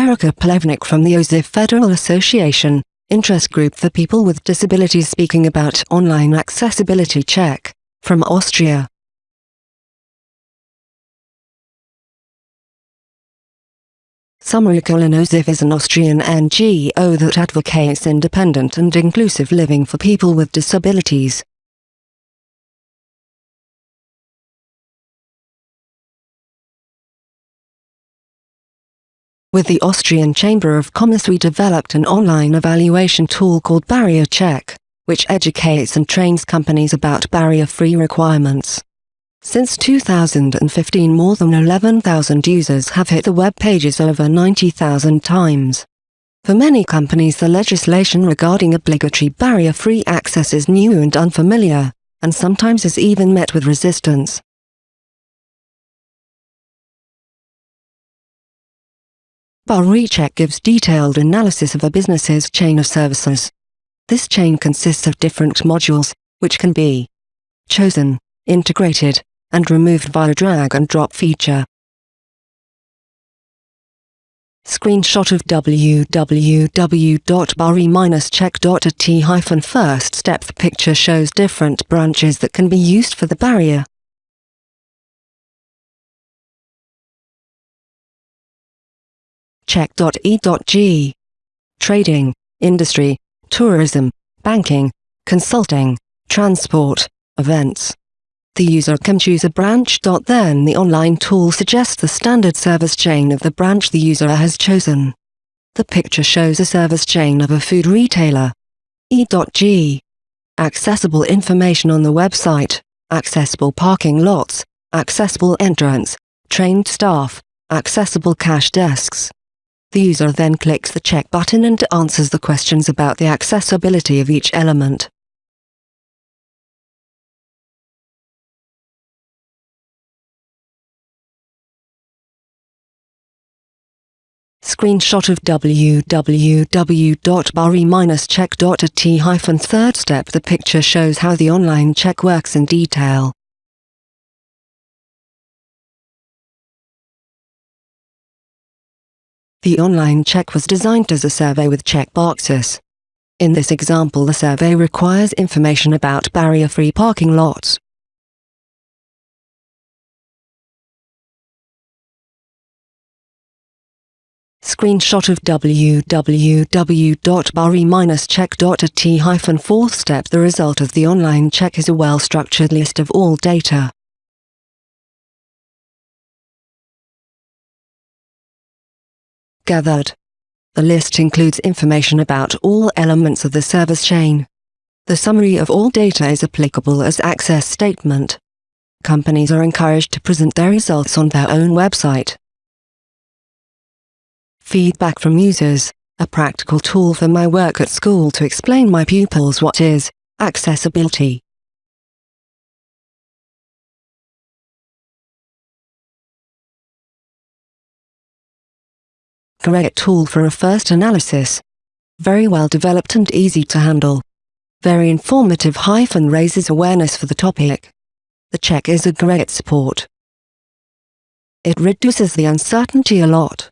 Erika Plevnik from the ÖZIV Federal Association, interest group for people with disabilities speaking about online accessibility check, from Austria. Summary ÖZIV is an Austrian NGO that advocates independent and inclusive living for people with disabilities. With the Austrian Chamber of Commerce we developed an online evaluation tool called Barrier Check, which educates and trains companies about barrier-free requirements. Since 2015 more than 11,000 users have hit the web pages over 90,000 times. For many companies the legislation regarding obligatory barrier-free access is new and unfamiliar, and sometimes is even met with resistance. Check gives detailed analysis of a business's chain of services. This chain consists of different modules, which can be chosen, integrated, and removed via drag and drop feature. Screenshot of www.barry-check.at first step The picture shows different branches that can be used for the barrier. check.e.g. Trading, industry, tourism, banking, consulting, transport, events. The user can choose a branch. Then the online tool suggests the standard service chain of the branch the user has chosen. The picture shows a service chain of a food retailer. E.g. Accessible information on the website, accessible parking lots, accessible entrance, trained staff, accessible cash desks. The user then clicks the check button and answers the questions about the accessibility of each element. Screenshot of www.barry-check.at third step The picture shows how the online check works in detail. The online check was designed as a survey with checkboxes. In this example the survey requires information about barrier-free parking lots. Screenshot of www.barry-check.at fourth step The result of the online check is a well-structured list of all data. Gathered. The list includes information about all elements of the service chain. The summary of all data is applicable as access statement. Companies are encouraged to present their results on their own website. Feedback from users, a practical tool for my work at school to explain my pupils what is accessibility. Great tool for a first analysis. Very well developed and easy to handle. Very informative hyphen raises awareness for the topic. The check is a great support. It reduces the uncertainty a lot.